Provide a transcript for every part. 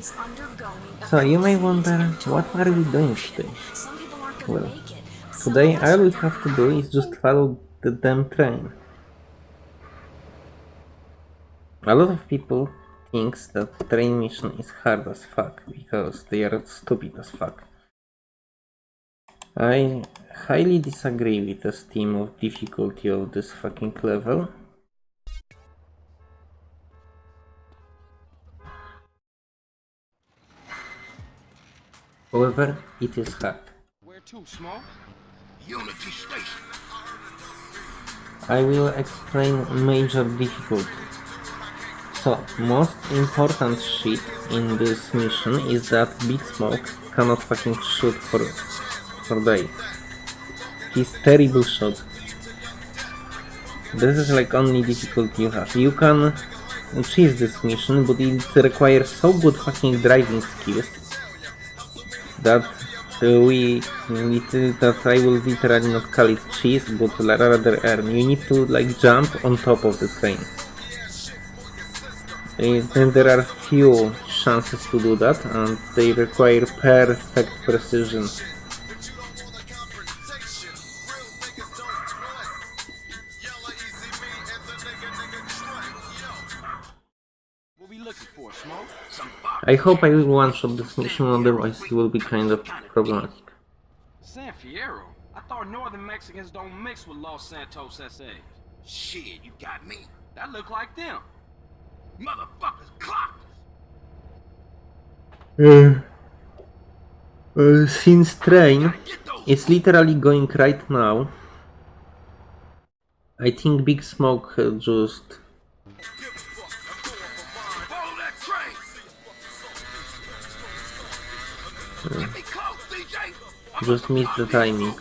So you may wonder, what are we doing today? Some people aren't gonna Well. Today all we have to do is just follow the damn train. A lot of people thinks that train mission is hard as fuck because they are stupid as fuck. I highly disagree with the esteem of difficulty of this fucking level. However, it is hard. Where to, Smoke? Unity Station. I will explain major difficulty. So, most important shit in this mission is that Big Smoke cannot fucking shoot for for day. He's terrible shot. This is like only difficulty you have. You can achieve this mission, but it requires so good fucking driving skills that uh, we need to, that I will literally not call it cheese, but rather earn. You need to like jump on top of the train. And there are few chances to do that, and they require perfect precision. I hope I will one-shot this mission, otherwise it will be kind of problematic. San Fierro? I thought Northern Mexicans don't mix with Los Santos SAs. Shit, you got me. That look like them. Motherfuckers clocked us. Uh, uh, since train Get is literally going right now, I think Big Smoke just just missed the timing.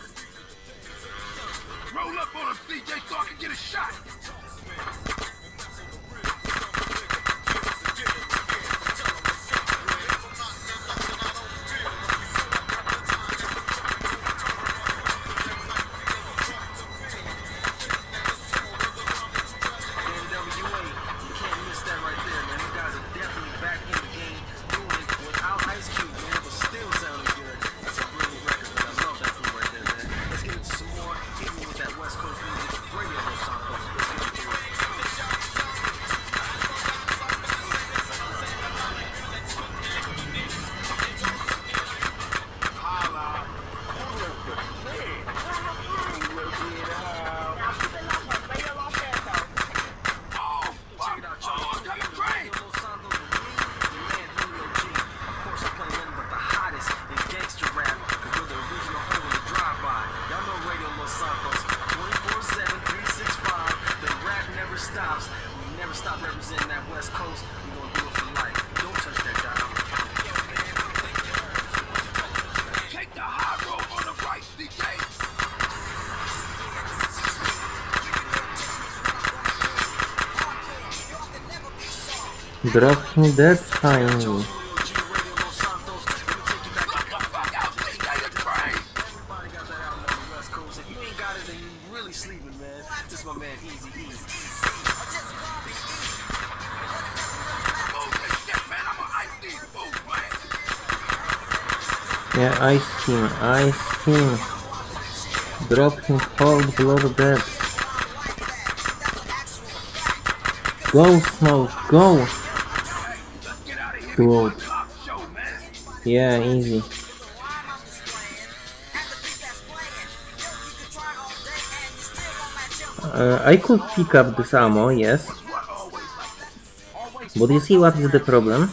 These fools, man. Yeah, ice him, ice him. Drop him cold blood dead. Go, Smoke, go! Yeah, easy. Uh, I could pick up this ammo, yes. But you see what is the problem?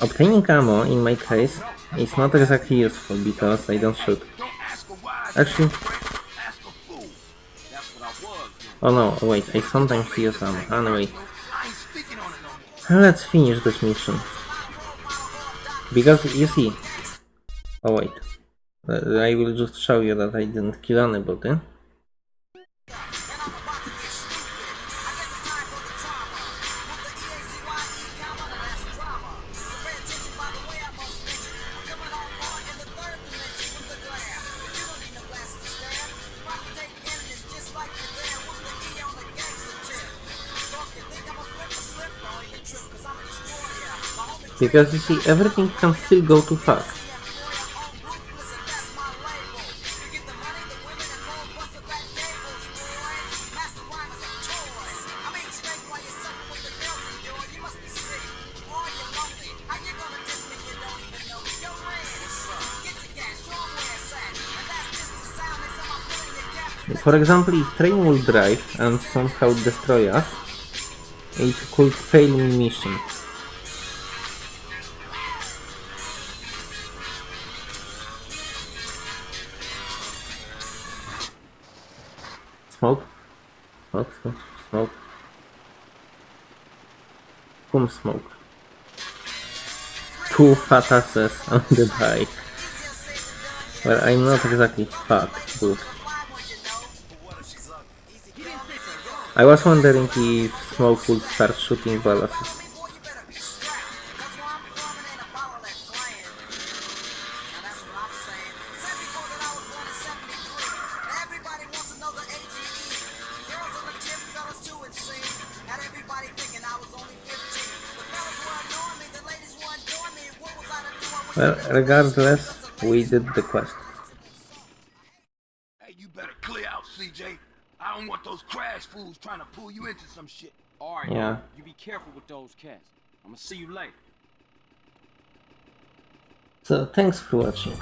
Obtaining ammo, in my case, is not exactly useful because I don't shoot. Actually, oh no, wait, I sometimes use ammo. Anyway, let's finish this mission. Because, you see... Oh wait. I will just show you that I didn't kill anybody. Because you see, everything can still go to fuck. For example, if train will drive and somehow destroy us, it could fail in mission. Smoke? Smoke, smoke, smoke. Whom smoke? Two fat asses on the bike. Well, I'm not exactly fat, but... I was wondering if Smoke would start shooting balloons. Well, regardless, we did the quest. Hey, you better clear out, CJ. I don't want those CRASH fools trying to pull you into some shit. Alright, Yeah. you be careful with those cats. I'm gonna see you later. So, thanks for watching.